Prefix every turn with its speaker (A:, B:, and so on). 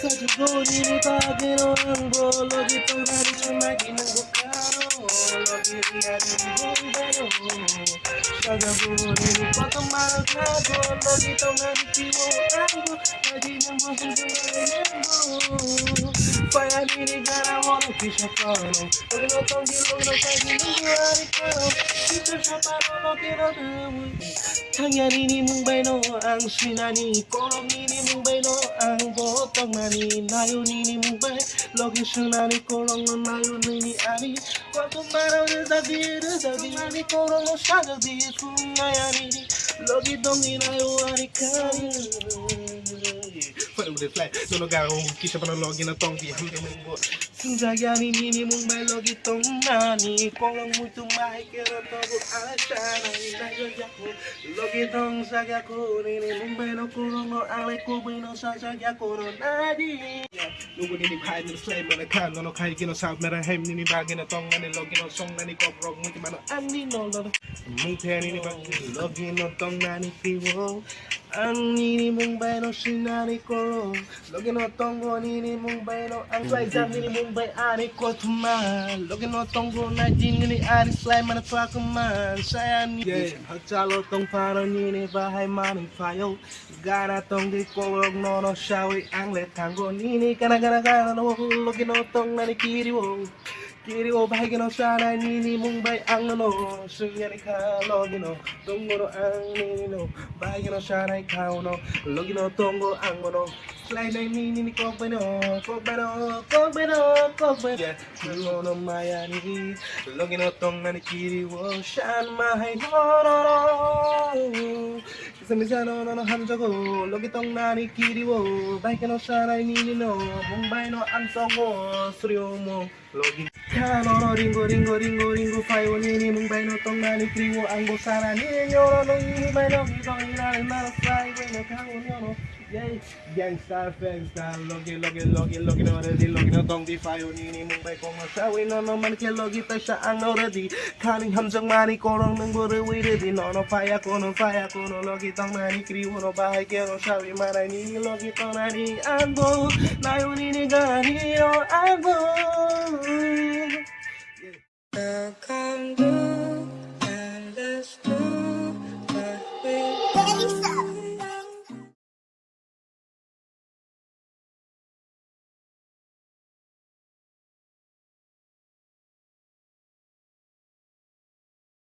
A: Sejujurnya ini pagi non di pengaruh cuma kini gue karo Lebih dia di bombero Sejujurnya ini potong malu kago Lo di pengaruh anggo Lagi nyambung sejujurnya nyambung Paya diri gara mono bisa kono Lagi nonton di lungro kaji nunggu hari kono Itu siapa lo kira dewi Tangan ini Mumbai no, Kolom ini Mumbai no. কঙ্গানি নায়নিনি মুম্বাই লগে সোনানি করঙ্গ নায়নিনি আনি কত মারে দাদি রে দাদি আনি করঙ্গ সাজা দিয়ে কুমায়ানি লগি দঙ্গি নায়ো আনি খানি this life Solo garo kisha pa log na tong vi hamde mumbo Sinjagani nini mumbai logi tong nani Kolang muito mai kero togo asha nani nayo yako Logi tong saga ko nini mumbai no kuro no ale kubi no sasa yako no nadi Lugo nini kai nini slay mana kan no no kai kino sab mera hem nini bagi na tong nani logi no song nani kop rock muito mano ani no lo Mung te nini bagi logi no tong nani kiwo Ang nini mung bay no sinani koro Logi no nini mung bay no Ang slay jam nini mung bay ani ko tuman Logi no tongo na jin nini ani slay mana tua kuman Saya ni Hajalo tong paro nini bahay mani fayo. Gana tong di korog no no shawi ang le nini Kana kana kana no logi no tong nani kiri 길이고 발견없잖아 니니 몽바이 앙노노 승야리 칼로기노 동고로 앙니니노 발견없잖아 카오노 로기노 동고 앙모노 슬라이드에 니니니 꼬베노 꼬베노 꼬베노 꼬베 슬로노 마야니 로기노 동안이 길이고 샨마이 노노노 미사노노노 함저고 로기 동나니 길이고 발견없잖아 니니노 몽바이노 안성고 수리오모 로기 no ringo ringo ringo ringo Fayo nini mung bay no tong nani kriwo Anggo sana nini nyoro no nini bay no Gito inani nana fly Way no kawo nyono Yay Gangstar fangstar Logi logi logi logi no ready Logi no tong di fayo nini mung bay kong masawi No no man ke logi ta siya ang no ready Kaning hamjang mani korong nang bore we ready No no faya ko no faya ko no tong nani kriwo no bahay ke no sawi Maray nini logi tong nani Anggo Nayo nini no Anggo
B: Come to.